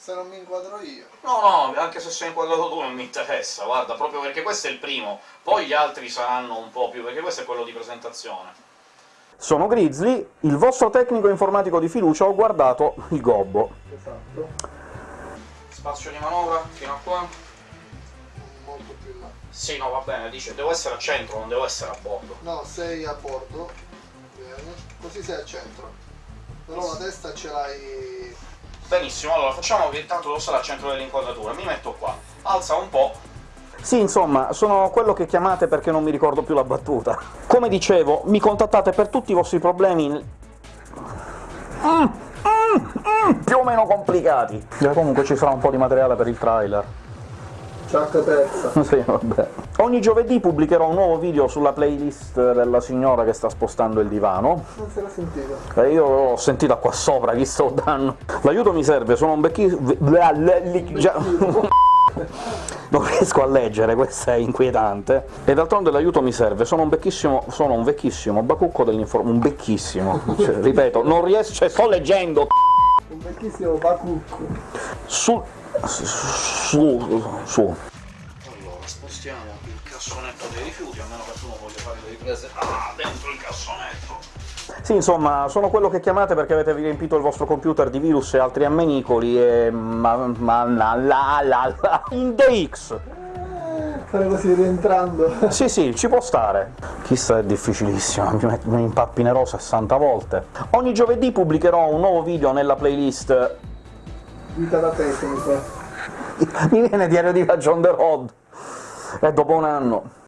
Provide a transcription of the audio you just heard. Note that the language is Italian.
Se non mi inquadro io. No, no, anche se sei inquadrato tu non mi interessa, guarda, proprio perché questo è il primo, poi gli altri saranno un po' più, perché questo è quello di presentazione. Sono Grizzly, il vostro tecnico informatico di fiducia, ho guardato il gobbo. Esatto. Spazio di manovra, fino a qua? Molto più in là. Sì, no, va bene, dice, devo essere a centro, non devo essere a bordo. No, sei a bordo. Bene. Così sei al centro. Però la testa ce l'hai... Benissimo, allora facciamo che intanto devo stare al centro dell'inquadratura, mi metto qua, alza un po', Sì, insomma, sono quello che chiamate perché non mi ricordo più la battuta. Come dicevo, mi contattate per tutti i vostri problemi... Mm, mm, mm, più o meno complicati. Eh, comunque ci sarà un po' di materiale per il trailer. Ciacca persa. Sì, vabbè. Ogni giovedì pubblicherò un nuovo video sulla playlist della signora che sta spostando il divano. Non se l'ha sentito. E io l'ho sentita qua sopra, chi sto dando. L'aiuto mi serve, sono un becchissimo... Non riesco a leggere, questo è inquietante. E d'altronde l'aiuto mi serve, sono un becchissimo, sono un vecchissimo bacucco dell'informazione... un becchissimo, cioè, ripeto, non riesco... cioè, sto leggendo, Un vecchissimo bacucco. su... su... su... Allora, spostiamo il cassonetto dei rifiuti, a meno che tu non voglia fare le riprese... Ah, dentro il cassonetto! Sì, insomma, sono quello che chiamate perché avete riempito il vostro computer di virus e altri ammenicoli e... ma... ma... la la la la... in DX! Fare così rientrando. Sì, sì, ci può stare. Chissà, è difficilissimo, mi, mi impappinerò 60 volte. Ogni giovedì pubblicherò un nuovo video nella playlist... Vita da tecnico. Mi viene diario di on the road! E dopo un anno...